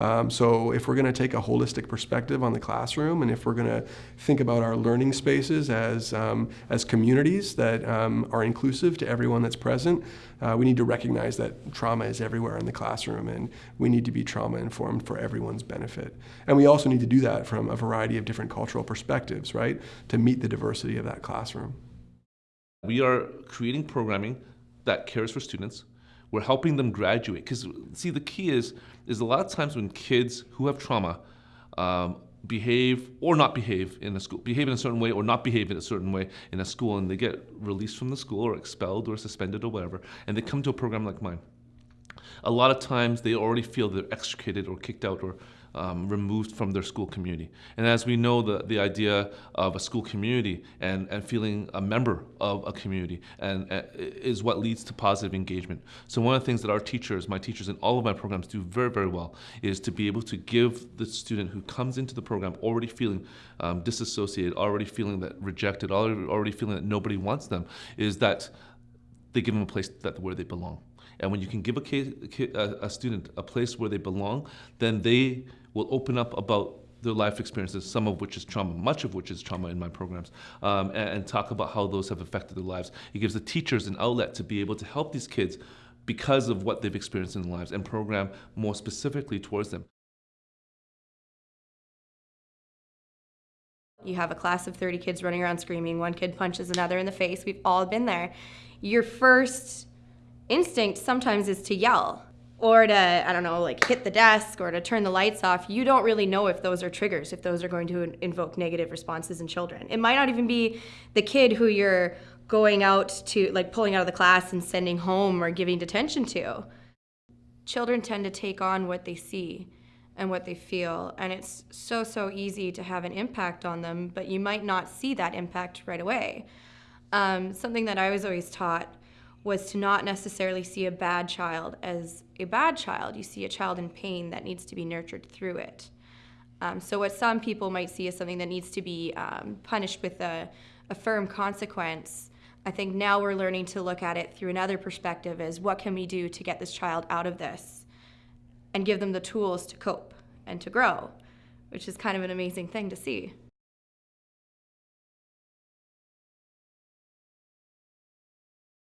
Um, so if we're going to take a holistic perspective on the classroom, and if we're going to think about our learning spaces as um, as communities that um, are inclusive to everyone that's present, uh, we need to recognize that trauma is everywhere in the classroom, and we need to be trauma informed for everyone's benefit. And we also need to do that from a variety of different cultural perspectives, right, to meet the diversity of that classroom. We are creating programming that cares for students we're helping them graduate. Because see, the key is is a lot of times when kids who have trauma um, behave or not behave in a school, behave in a certain way or not behave in a certain way in a school, and they get released from the school or expelled or suspended or whatever, and they come to a program like mine. A lot of times they already feel they're extricated or kicked out or um, removed from their school community. And as we know, the, the idea of a school community and, and feeling a member of a community and, uh, is what leads to positive engagement. So one of the things that our teachers, my teachers in all of my programs do very, very well is to be able to give the student who comes into the program already feeling um, disassociated, already feeling that rejected, already, already feeling that nobody wants them, is that they give them a place that where they belong. And when you can give a, case, a, student a place where they belong, then they will open up about their life experiences, some of which is trauma, much of which is trauma in my programs, um, and, and, talk about how those have affected their lives. It gives the teachers an outlet to be able to help these kids because of what they've experienced in their lives and program more specifically towards them. You have a class of 30 kids running around screaming, one kid punches another in the face, we've all been there. Your first instinct sometimes is to yell or to, I don't know, like hit the desk or to turn the lights off, you don't really know if those are triggers, if those are going to invoke negative responses in children. It might not even be the kid who you're going out to, like pulling out of the class and sending home or giving detention to. Children tend to take on what they see and what they feel, and it's so, so easy to have an impact on them, but you might not see that impact right away. Um, something that I was always taught was to not necessarily see a bad child as a bad child. You see a child in pain that needs to be nurtured through it. Um, so what some people might see as something that needs to be um, punished with a, a firm consequence, I think now we're learning to look at it through another perspective as what can we do to get this child out of this and give them the tools to cope and to grow, which is kind of an amazing thing to see.